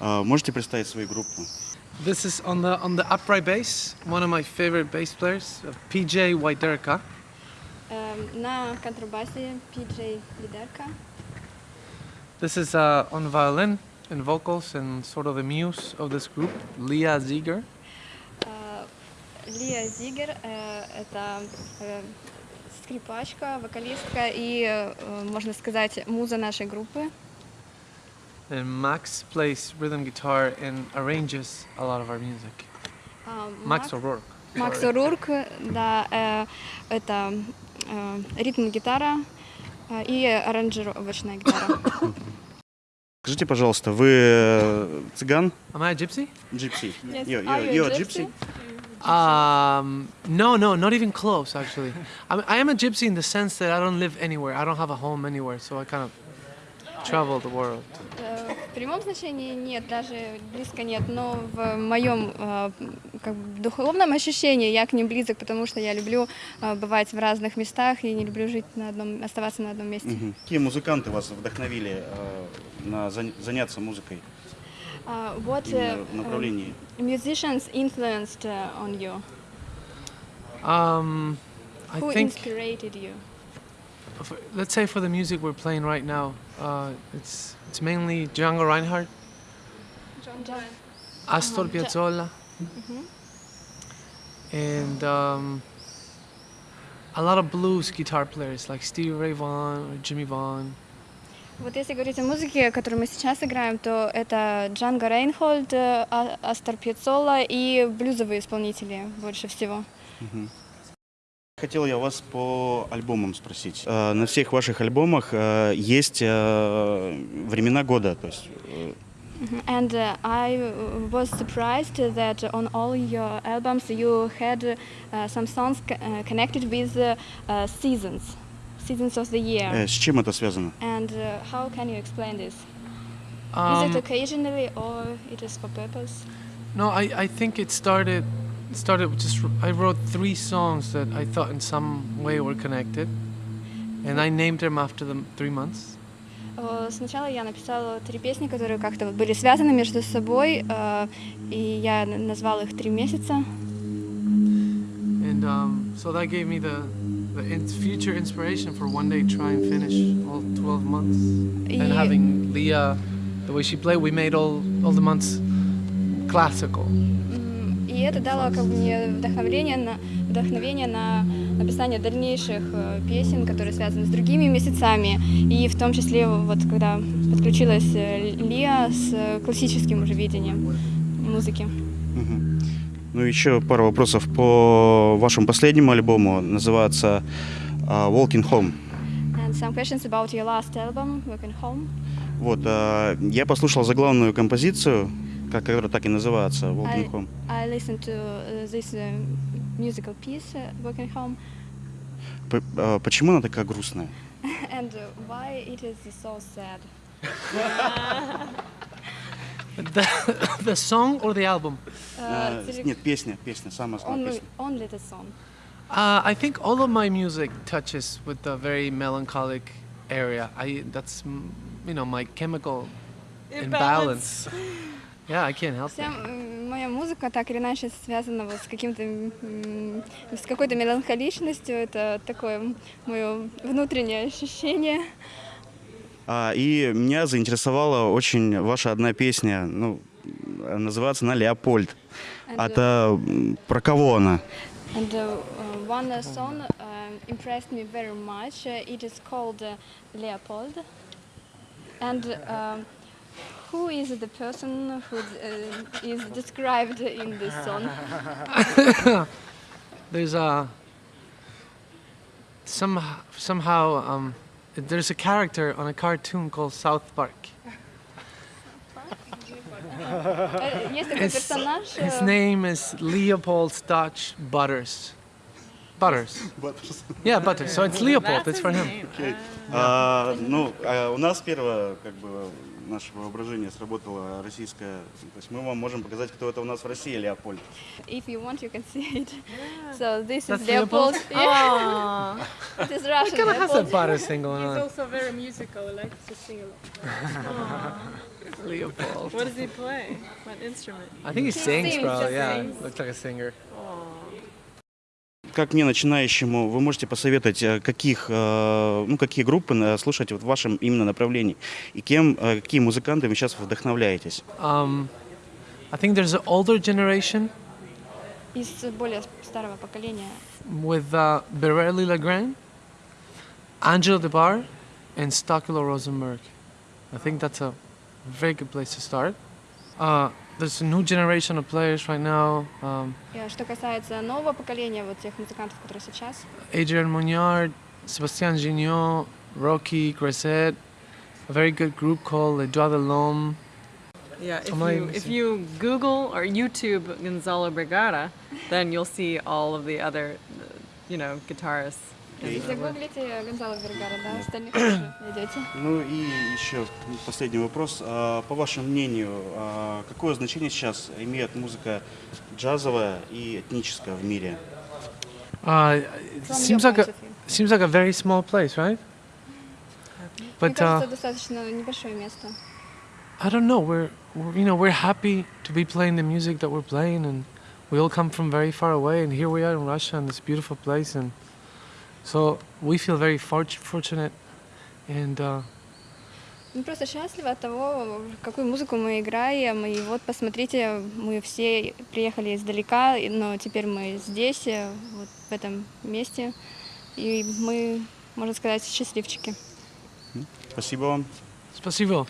А, Можете представить свою группу? This is on the on the upright bass. One of my favorite bass players, uh, PJ Waiderka. Эм, На контрабасе PJ Лидерка. This is uh, on violin and vocals and sort of the muse of this group, Leah Ziegler. Э, Лия Зигер э, — это э, скрипачка, вокалистка и, э, можно сказать, муза нашей группы. And Max plays rhythm guitar and arranges a lot of our music. А, Max Мак- O'Rourke. Макс sorry. Урурк, да, э, это э, ритм-гитара э, и аранжировочная гитара. Скажите, пожалуйста, вы э, цыган? Am I a gypsy? Gypsy. Yes. You, Are you, you you're a a gypsy? Um, no, no, not even close, actually. I, I am a gypsy in the sense that I don't live anywhere. I don't have a home anywhere, so I kind of travel the world. Э, В прямом значении нет, даже близко нет, но в моем э, как бы духовном ощущении я к ним близок, потому что я люблю э, бывать в разных местах и не люблю жить на одном, оставаться на одном месте. Мгм. Какие музыканты вас вдохновили на зан- заняться музыкой Uh, what uh, направлении? musicians influenced uh, on you? Um, I Who think, inspired you? for, let's say for the music we're playing right now, uh, it's it's mainly Django Reinhardt, Astor Uh-huh, Ja- Piazzolla, and um, a lot of blues guitar players like Stevie Ray Vaughan or Jimmy Vaughan. Вот если говорить о музыке, которую мы сейчас играем, то это Джанго Рейнхольд, э, А- Астор Пьяццола и блюзовые исполнители больше всего. Хотел я вас по альбомам спросить. Э, На всех ваших альбомах э, есть э, времена года, то есть э, And uh, I uh, was surprised that on all your albums you had uh, some songs co- uh, connected with uh, uh, seasons, seasons of the year. э, с чем это связано? And uh, how can you explain this? is Um, it occasionally or it is for purpose? No, I, I think it started started with just I wrote three songs that I thought in some way were connected, and I named them after the three months. Э, Сначала я написала три песни, которые как-то вот были связаны между собой, э, и я н- назвала их три месяца. And um, so that gave me the, the in- future inspiration for one day try and finish all 12 months. И- And having Leah, the way she played, we made all, all the months classical. И это дало как бы мне вдохновение на, вдохновение на написание дальнейших э, песен, которые связаны с другими месяцами. И в том числе вот когда подключилась э, Лия с э, классическим уже видением музыки. Ну, еще пару вопросов по вашему последнему альбому. Называется э, Walking Home. And some questions about your last album, Working Home. Вот, э, я послушал заглавную композицию, как- которая так и называется, Walking I- Home. I listened to uh, this uh, musical piece, uh, Working Home, П- э, почему она такая грустная? and uh, why it is so sad. The, the song or the album? Uh, Э, целик- нет, песня, песня, самая основная only, песня. only the song. Uh, I think all of my music touches with the very melancholic area. I that's mm, you know my chemical imbalance. Yeah, I can't help Вся моя музыка так или иначе связана вот с каким-то, с какой-то меланхоличностью. Это такое мое внутреннее ощущение. А, и меня заинтересовала очень ваша одна песня, ну, называется она «Леопольд». And, А это про кого она? And uh, uh, one uh, song um, impressed me very much. Uh, it is called uh, Leopold. And um, who is the person who uh, is described in this song? There's a some somehow um, there's a character on a cartoon called South Park. Э, Есть такой His, персонаж. his э, name is Leopold Stotch Butters. Butters. Yeah, Butters. So it's Leopold. It's for him. А, ну, а у нас первое, как бы, наше воображение сработало российское. То есть мы вам можем показать, кто это у нас в России, Леопольд. If you want, you can see it. So this That's is Leopold. Leopold? Yeah, Aw. it is Russian Kind of has a butter thing going He's on. also very musical, likes to sing a lot. Leopold. What does he play? What instrument? I think he He sings, sings, probably. he Yeah, sings. looks like a singer. Как мне, начинающему, вы можете посоветовать, э, каких, э, ну, какие группы э, слушать вот в вашем именно направлении? И кем, какие музыканты вы сейчас вдохновляетесь? Um, I think there's an older generation Из более старого поколения. with uh, Bereli Legrand, Angela DeBar, and Stokilo Rosenberg. I think that's a very good place to start. Uh, there's a new generation of players right now. Um, И Что касается нового поколения, вот тех музыкантов, которые сейчас, Adrian Munyard, Sebastian Gignot, Rocky, Grisette, a very good group called Les Doigts de l'Homme. Yeah, if I'm not you even if seeing- you Google or YouTube Gonzalo Brigada, then you'll see all of the other, uh, you know, guitarists. Окей. загуглите Гонзало Вергара, да, остальных тоже найдете. Ну и еще последний вопрос. А, По вашему мнению, а, какое значение сейчас имеет музыка джазовая и этническая в мире? Uh, it From seems your like a point of view. seems like a very small place, right? Мне But uh, кажется, достаточно небольшое место. I don't know. We're, we're you know we're happy to be playing the music that we're playing, and we all come from very far away, and here we are in Russia, in this beautiful place, and so we feel very fort- fortunate. And uh, Мы просто счастливы от того, какую музыку мы играем. И вот посмотрите, мы все приехали издалека, но теперь мы здесь, э, вот в этом месте. И мы, можно сказать, счастливчики. Спасибо вам. спасибо.